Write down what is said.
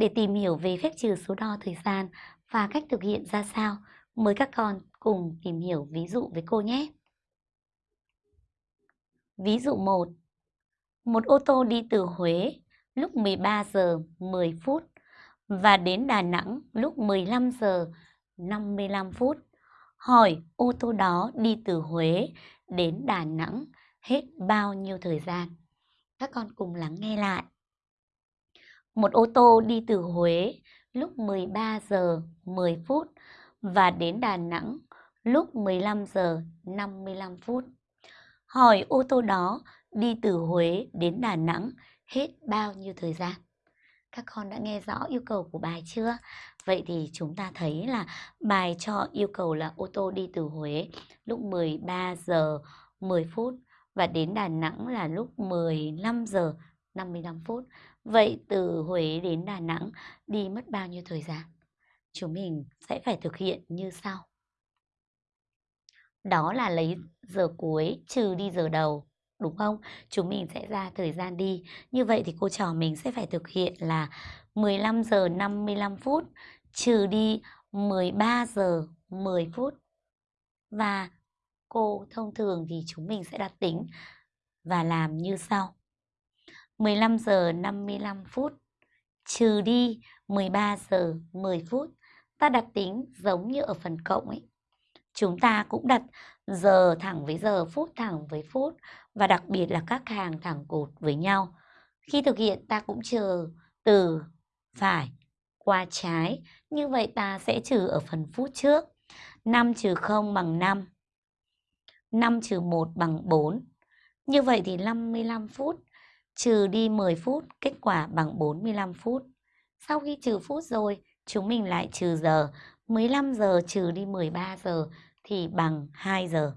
Để tìm hiểu về phép trừ số đo thời gian và cách thực hiện ra sao, mời các con cùng tìm hiểu ví dụ với cô nhé. Ví dụ 1. Một ô tô đi từ Huế lúc 13 giờ 10 phút và đến Đà Nẵng lúc 15 giờ 55 phút. Hỏi ô tô đó đi từ Huế đến Đà Nẵng hết bao nhiêu thời gian? Các con cùng lắng nghe lại. Một ô tô đi từ Huế lúc 13 giờ 10 phút và đến Đà Nẵng lúc 15 giờ 55 phút. Hỏi ô tô đó đi từ Huế đến Đà Nẵng hết bao nhiêu thời gian? Các con đã nghe rõ yêu cầu của bài chưa? Vậy thì chúng ta thấy là bài cho yêu cầu là ô tô đi từ Huế lúc 13 giờ 10 phút và đến Đà Nẵng là lúc 15 giờ 55 phút. Vậy từ Huế đến Đà Nẵng đi mất bao nhiêu thời gian? Chúng mình sẽ phải thực hiện như sau. Đó là lấy giờ cuối trừ đi giờ đầu, đúng không? Chúng mình sẽ ra thời gian đi. Như vậy thì cô trò mình sẽ phải thực hiện là 15 giờ 55 phút trừ đi 13 giờ 10 phút. Và cô thông thường thì chúng mình sẽ đặt tính và làm như sau. 15 giờ 55 phút trừ đi 13 giờ 10 phút. Ta đặt tính giống như ở phần cộng ấy. Chúng ta cũng đặt giờ thẳng với giờ, phút thẳng với phút và đặc biệt là các hàng thẳng cột với nhau. Khi thực hiện ta cũng trừ từ phải qua trái. Như vậy ta sẽ trừ ở phần phút trước. 5 trừ 0 bằng 5. 5 trừ 1 bằng 4. Như vậy thì 55 phút trừ đi 10 phút, kết quả bằng 45 phút. Sau khi trừ phút rồi, chúng mình lại trừ giờ. 15 giờ trừ đi 13 giờ thì bằng 2 giờ.